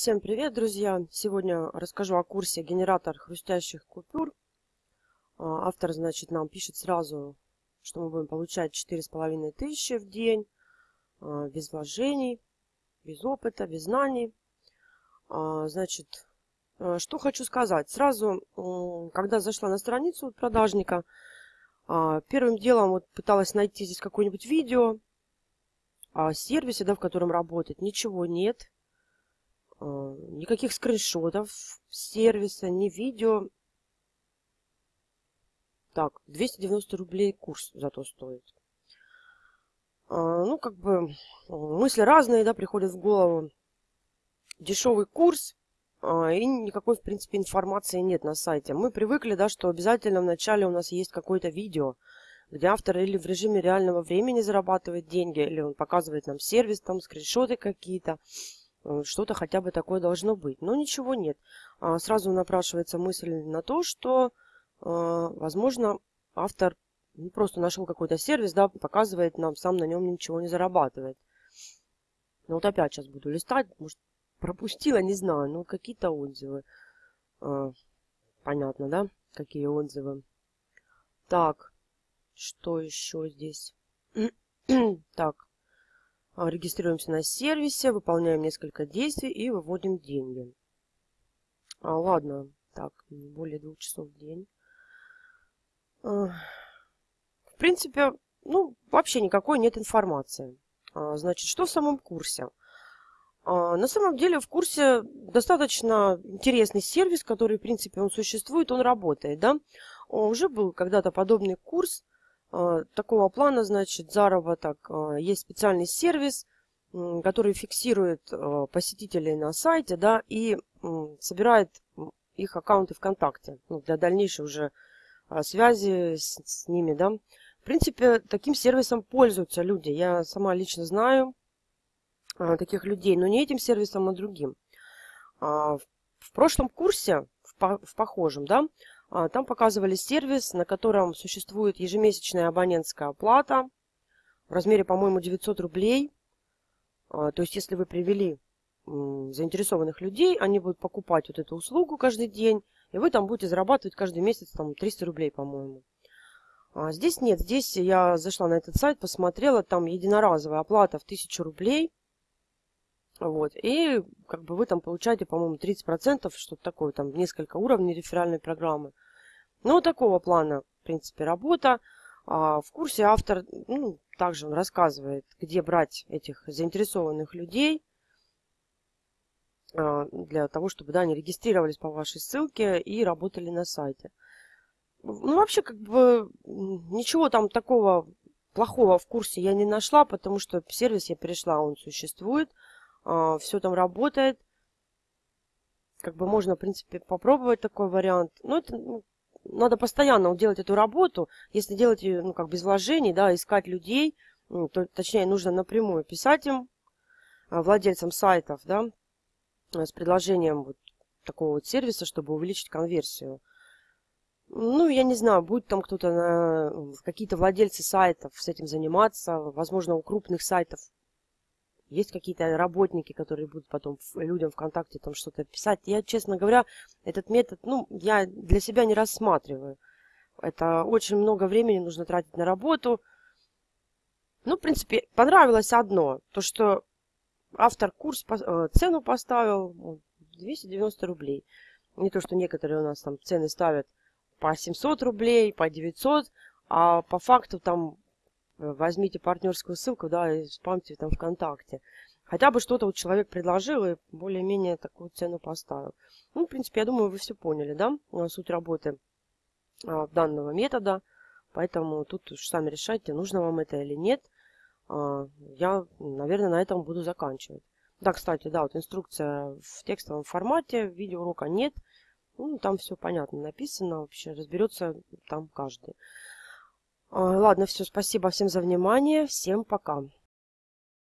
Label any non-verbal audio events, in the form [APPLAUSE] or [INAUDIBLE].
Всем привет, друзья! Сегодня расскажу о курсе «Генератор хрустящих купюр». А, автор, значит, нам пишет сразу, что мы будем получать 4,5 тысячи в день, а, без вложений, без опыта, без знаний. А, значит, что хочу сказать. Сразу, когда зашла на страницу продажника, первым делом вот пыталась найти здесь какое-нибудь видео о сервисе, да, в котором работает. Ничего нет никаких скриншотов сервиса, ни видео. Так, 290 рублей курс зато стоит. А, ну, как бы мысли разные, да, приходят в голову. Дешевый курс, а, и никакой, в принципе, информации нет на сайте. Мы привыкли, да, что обязательно в начале у нас есть какое-то видео, где автор или в режиме реального времени зарабатывает деньги, или он показывает нам сервис, там скриншоты какие-то. Э, что-то хотя бы такое должно быть. Но ничего нет. А, сразу напрашивается мысль на то, что, а, возможно, автор просто нашел какой-то сервис, да, показывает нам, сам на нем ничего не зарабатывает. Ну вот опять сейчас буду листать, может пропустила, не знаю, но какие-то отзывы. А, понятно, да, какие отзывы. Так, что еще здесь? [CLEARS THROAT] так, регистрируемся на сервисе, выполняем несколько действий и выводим деньги. А, ладно, так, более двух часов в день. А, в принципе, ну, вообще никакой нет информации. А, значит, что в самом курсе? А, на самом деле в курсе достаточно интересный сервис, который, в принципе, он существует, он работает, да. Уже был когда-то подобный курс, а, такого плана, значит, заработок. А, есть специальный сервис, который фиксирует а, посетителей на сайте, да, и собирает их аккаунты ВКонтакте ну, для дальнейшей уже связи с, с ними, да. В принципе, таким сервисом пользуются люди. Я сама лично знаю таких людей, но не этим сервисом, а другим. В прошлом курсе, в похожем, да, а, там показывали сервис, на котором существует ежемесячная абонентская оплата в размере, по-моему, 900 рублей. А, то есть, если вы привели заинтересованных людей, они будут покупать вот эту услугу каждый день, и вы там будете зарабатывать каждый месяц там 300 рублей, по-моему. А здесь нет, здесь я зашла на этот сайт, посмотрела, там единоразовая оплата в 1000 рублей. Вот. И как бы вы там получаете, по-моему, 30%, что-то такое, там несколько уровней реферальной программы. Ну, такого плана, в принципе, работа. А в курсе автор ну, также он рассказывает, где брать этих заинтересованных людей а, для того, чтобы да, они регистрировались по вашей ссылке и работали на сайте. Ну, вообще, как бы, ничего там такого плохого в курсе я не нашла, потому что сервис я перешла, он существует. А, все там работает. Как бы можно, в принципе, попробовать такой вариант. Но это ну, надо постоянно делать эту работу. Если делать ее, ну, как без вложений, да, искать людей, ну, то, точнее, нужно напрямую писать им, а, владельцам сайтов, да, с предложением вот такого вот сервиса, чтобы увеличить конверсию. Ну, я не знаю, будет там кто-то, какие-то владельцы сайтов с этим заниматься. Возможно, у крупных сайтов есть какие-то работники, которые будут потом людям ВКонтакте там что-то писать. Я, честно говоря, этот метод, ну, я для себя не рассматриваю. Это очень много времени нужно тратить на работу. Ну, в принципе, понравилось одно. То, что автор курс, э, цену поставил 290 рублей. Не то, что некоторые у нас там цены ставят по 700 рублей, по 900, а по факту там возьмите партнерскую ссылку, да, и спамьте там ВКонтакте. Хотя бы что-то вот человек предложил и более-менее такую цену поставил. Ну, в принципе, я думаю, вы все поняли, да, э, суть работы а, данного метода. Поэтому тут уж сами решайте, нужно вам это или нет. А, я, наверное, на этом буду заканчивать. Да, кстати, да, вот инструкция в текстовом формате, видеоурока нет. Ну, там все понятно написано, вообще разберется там каждый. Ладно, все, спасибо всем за внимание. Всем пока.